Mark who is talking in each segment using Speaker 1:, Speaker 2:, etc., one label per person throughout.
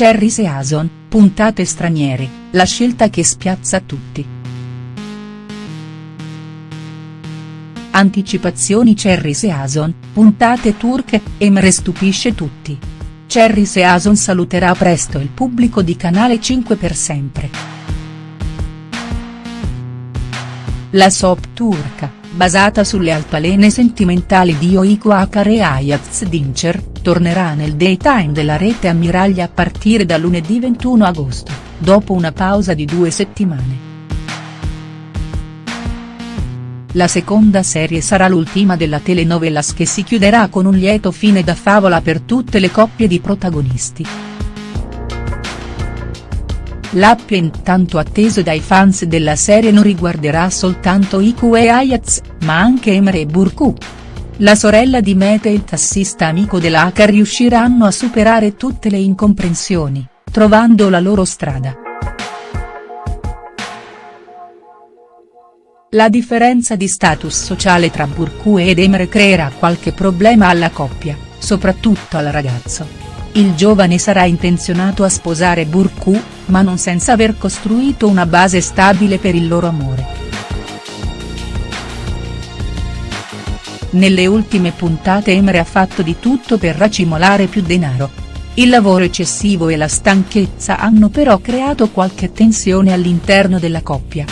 Speaker 1: Cherry Season, puntate straniere, la scelta che spiazza tutti. Anticipazioni Cherry Season, puntate turche, Emre stupisce tutti. Cherry Season saluterà presto il pubblico di Canale 5 per sempre. La soap turca, basata sulle altalene sentimentali di Oiko Akar e Ayaz Dincer, tornerà nel daytime della rete ammiraglia a partire da lunedì 21 agosto, dopo una pausa di due settimane. La seconda serie sarà l'ultima della telenovelas che si chiuderà con un lieto fine da favola per tutte le coppie di protagonisti. L'appio intanto atteso dai fans della serie non riguarderà soltanto Iku e Ayaz, ma anche Emre e Burku. La sorella di Mete e il tassista amico dell'H riusciranno a superare tutte le incomprensioni, trovando la loro strada. La differenza di status sociale tra Burku ed Emre creerà qualche problema alla coppia, soprattutto al ragazzo. Il giovane sarà intenzionato a sposare Burku, ma non senza aver costruito una base stabile per il loro amore. Nelle ultime puntate Emre ha fatto di tutto per racimolare più denaro. Il lavoro eccessivo e la stanchezza hanno però creato qualche tensione all'interno della coppia.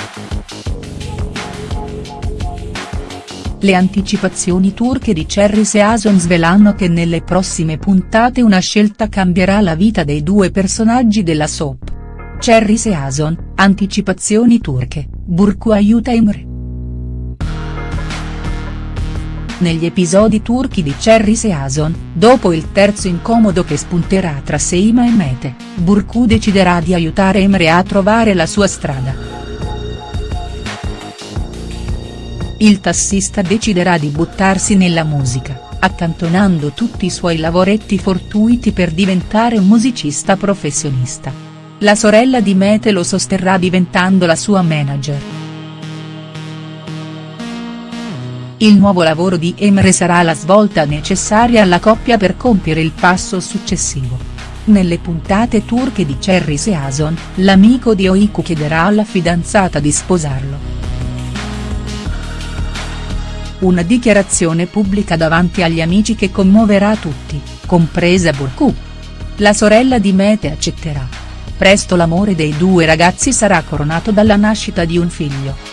Speaker 1: Le anticipazioni turche di Cherry Season svelano che nelle prossime puntate una scelta cambierà la vita dei due personaggi della soap. Cherry Season, anticipazioni turche, Burku aiuta Emre. Negli episodi turchi di Cherry Season, dopo il terzo incomodo che spunterà tra Seima e Mete, Burku deciderà di aiutare Emre a trovare la sua strada. Il tassista deciderà di buttarsi nella musica, accantonando tutti i suoi lavoretti fortuiti per diventare un musicista professionista. La sorella di Mete lo sosterrà diventando la sua manager. Il nuovo lavoro di Emre sarà la svolta necessaria alla coppia per compiere il passo successivo. Nelle puntate turche di Cherry Season, l'amico di Oiku chiederà alla fidanzata di sposarlo una dichiarazione pubblica davanti agli amici che commuoverà tutti, compresa Burku. La sorella di Mete accetterà. Presto l'amore dei due ragazzi sarà coronato dalla nascita di un figlio.